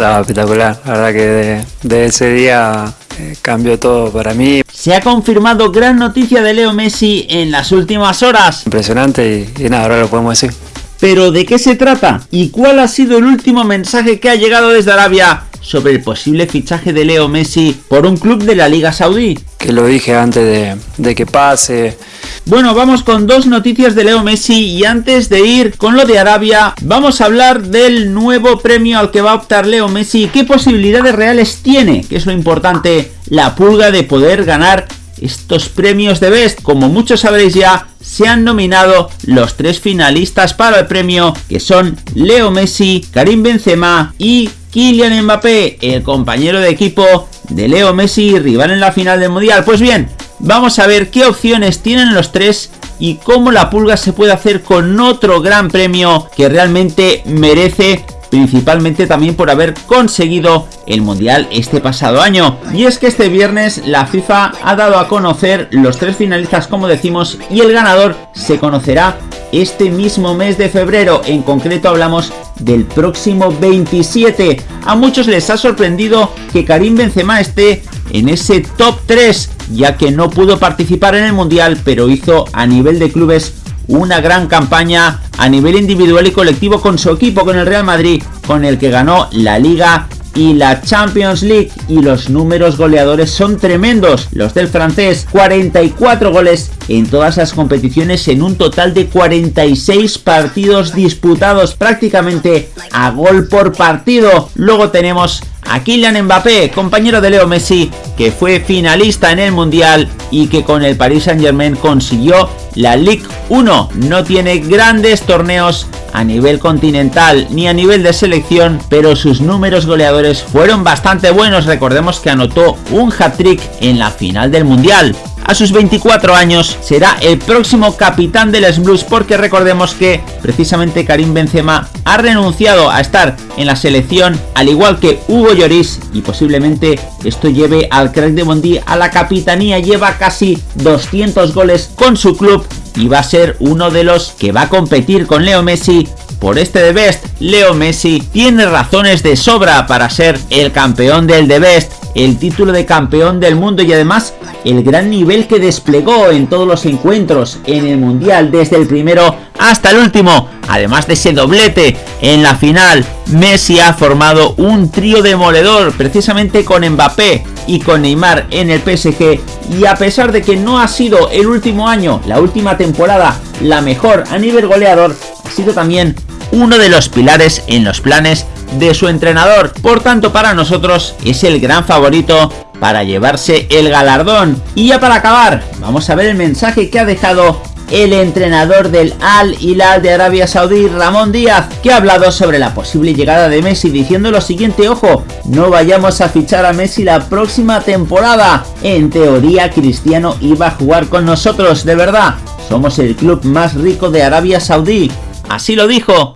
Estaba espectacular, la verdad que de, ese día eh, cambió todo para mí. Se ha confirmado gran noticia de Leo Messi en las últimas horas. Impresionante y, y nada, ahora lo podemos decir. Pero ¿de qué se trata? ¿Y cuál ha sido el último mensaje que ha llegado desde Arabia sobre el posible fichaje de Leo Messi por un club de la Liga Saudí? Que lo dije antes de, de que pase. Bueno, vamos con dos noticias de Leo Messi y antes de ir con lo de Arabia, vamos a hablar del nuevo premio al que va a optar Leo Messi. ¿Qué posibilidades reales tiene? Que es lo importante, la pulga de poder ganar estos premios de Best. Como muchos sabréis ya, se han nominado los tres finalistas para el premio, que son Leo Messi, Karim Benzema y Kylian Mbappé, el compañero de equipo de Leo Messi, rival en la final del Mundial. Pues bien, Vamos a ver qué opciones tienen los tres y cómo la pulga se puede hacer con otro gran premio que realmente merece principalmente también por haber conseguido el Mundial este pasado año. Y es que este viernes la FIFA ha dado a conocer los tres finalistas como decimos y el ganador se conocerá este mismo mes de febrero, en concreto hablamos del próximo 27. A muchos les ha sorprendido que Karim Benzema esté en ese top 3, ya que no pudo participar en el Mundial, pero hizo a nivel de clubes una gran campaña a nivel individual y colectivo con su equipo, con el Real Madrid, con el que ganó la Liga y la Champions League y los números goleadores son tremendos. Los del francés, 44 goles en todas las competiciones en un total de 46 partidos disputados prácticamente a gol por partido. Luego tenemos a Kylian Mbappé, compañero de Leo Messi, que fue finalista en el Mundial y que con el Paris Saint Germain consiguió la Ligue 1. No tiene grandes torneos a nivel continental ni a nivel de selección, pero sus números goleadores fueron bastante buenos. Recordemos que anotó un hat-trick en la final del Mundial. A sus 24 años será el próximo capitán de los Blues porque recordemos que precisamente Karim Benzema ha renunciado a estar en la selección al igual que Hugo Lloris y posiblemente esto lleve al crack de Bondi a la capitanía. Lleva casi 200 goles con su club y va a ser uno de los que va a competir con Leo Messi por este The Best. Leo Messi tiene razones de sobra para ser el campeón del The Best, el título de campeón del mundo y además el gran nivel que desplegó en todos los encuentros en el Mundial desde el primero hasta el último. Además de ese doblete en la final, Messi ha formado un trío demoledor precisamente con Mbappé y con Neymar en el PSG y a pesar de que no ha sido el último año, la última temporada, la mejor a nivel goleador, ha sido también uno de los pilares en los planes de su entrenador. Por tanto, para nosotros es el gran favorito para llevarse el galardón. Y ya para acabar, vamos a ver el mensaje que ha dejado el entrenador del Al Hilal de Arabia Saudí, Ramón Díaz, que ha hablado sobre la posible llegada de Messi diciendo lo siguiente, ojo, no vayamos a fichar a Messi la próxima temporada. En teoría Cristiano iba a jugar con nosotros, de verdad. Somos el club más rico de Arabia Saudí. Así lo dijo